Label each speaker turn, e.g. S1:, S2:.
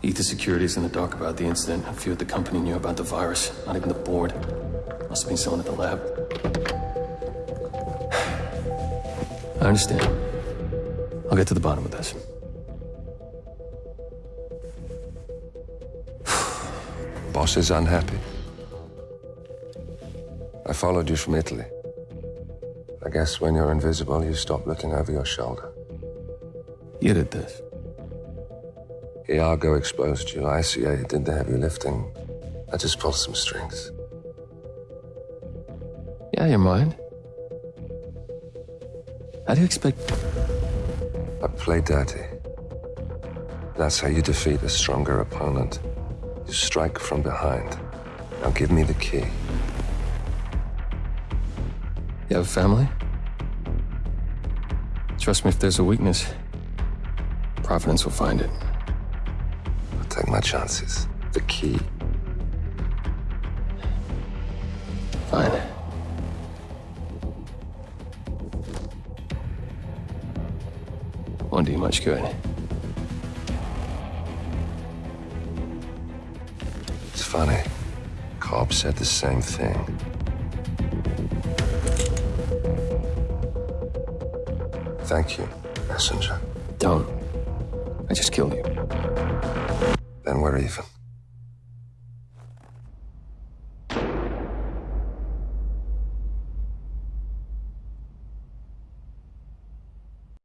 S1: Ether is in the dark about the incident. A few at the company knew about the virus. Not even the board. Must have been someone at the lab. I understand. I'll get to the bottom of this.
S2: Boss is unhappy. I followed you from Italy. I guess when you're invisible, you stop looking over your shoulder.
S1: You did this.
S2: Iago exposed you. ICA did the heavy lifting. I just pulled some strings.
S1: Yeah, your mind. How do you expect...
S2: I play dirty. That's how you defeat a stronger opponent. You strike from behind. Now give me the key.
S1: You have a family? Trust me, if there's a weakness, Providence will find it.
S2: Take my chances. The key.
S1: Fine. Won't do you much good.
S2: It's funny. Cobb said the same thing. Thank you, messenger.
S1: Don't. I just killed you.
S2: Then we're even.